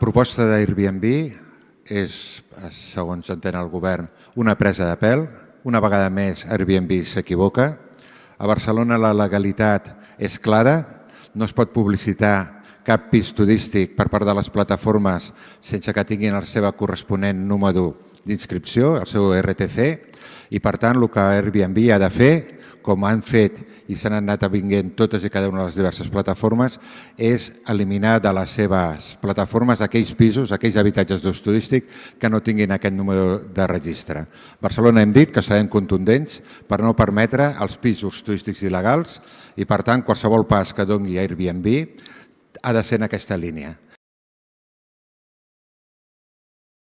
proposta d'Airbnb és, segons entén el govern, una presa de pèl. Una vegada més, Airbnb s'equivoca. A Barcelona la legalitat és clara, no es pot publicitar cap pis turístic per part de les plataformes sense que tinguin el seu corresponent número d'inscripció, el seu RTC, i per tant el que Airbnb ha de fer com han fet i s'han anat vinguent totes i cada una de les diverses plataformes, és eliminar de les seves plataformes aquells pisos, aquells habitatges d'ús turístic que no tinguin aquest número de registre. Barcelona hem dit que serem contundents per no permetre els pisos turístics il·legals i, per tant, qualsevol pas que dongui Airbnb ha de ser en aquesta línia.